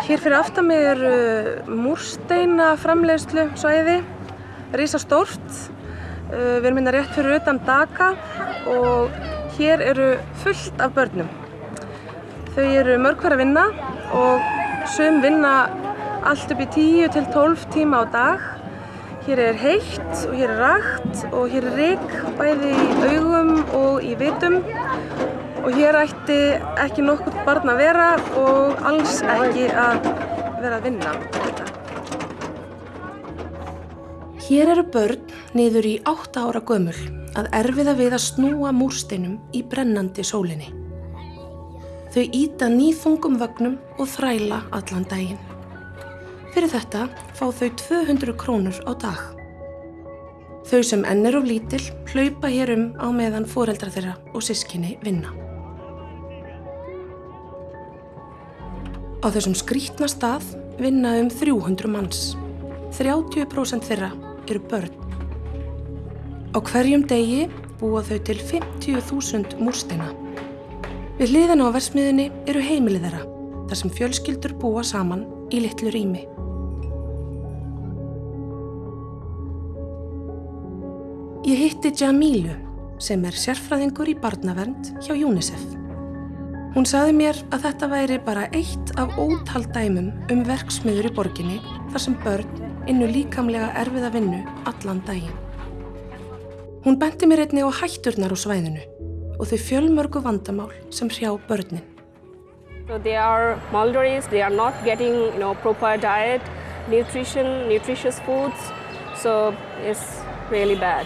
Hér fyrir aftan mig eru múrsteina framleiðslu svæði, rísa stórt. Við erum hérna rétt fyrir utan Daka og hér eru fullt af börnum. Þau eru mörg hver að vinna og sum vinna allt upp í 10 til 12 tíma á dag. Hér er heitt og hér er rakt og hér er rík bæði í augum og í vitum og hér ætti ekki nokkurt barn að vera og alls ekki að vera að vinna þetta. Hér eru börn niður í 8 ára gömul að erfiða við að snúa múrsteinum í brennandi sólinni. Þau íta nýþungum vögnum og þræla allan daginn. Fyrir þetta fá þau 200 krónur á dag. Þau sem enn er of lítil hlaupa hér um á meðan foreldra þeirra og sískinni vinna. Á þessum skrítna stað vinna um 300 manns. 30% þeirra eru börn. Á hverjum degi búa þau til 50.000 múrsteina. Við hliðina á versmiðinni eru heimilið þeirra, þar sem fjölskyldur búa saman í litlu rými. Ég hitti Jamilu sem er sérfræðingur í barnavernd hjá UNICEF. Hún saði mér að þetta væri bara eitt af ótal dæmum um verksmiður í borginni þar sem börn innu líkamlega erfiða vinnu allan daginn. Hún benti mér einni á hætturnar á svæðinu og þau fjölmörgu vandamál sem hrjá börnin. So they are malnourished, they are not getting you know, proper diet, nutrition, nutritious foods, so it's really bad.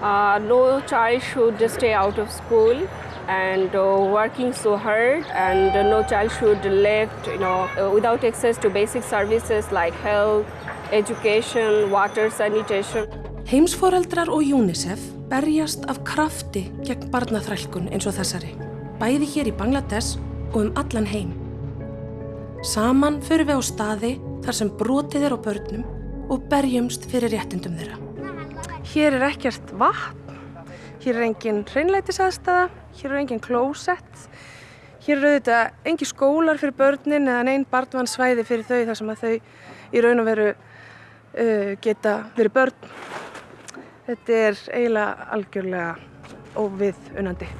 Uh, no child should stay out of school and uh, working so hard and uh, no child should left you know uh, without access to basic services like health, education, water, sanitation. Heimsforeldrar og UNICEF berjast af krafti gegn barnaþrælkun eins og þessari, bæði hér í Bangladesh og um allan heim. Saman förum við á staði þar sem brotið er á börnum og berjumst fyrir réttindum þeirra. Hér er ekkert vatn, hér er engin hreinlætisaðstæða, hér er engin klósett, hér eru auðvitað engi skólar fyrir börnin eða neinn barnvannsvæði fyrir þau þar sem að þau í raun og veru uh, geta verið börn. Þetta er eiginlega algjörlega óviðunandi.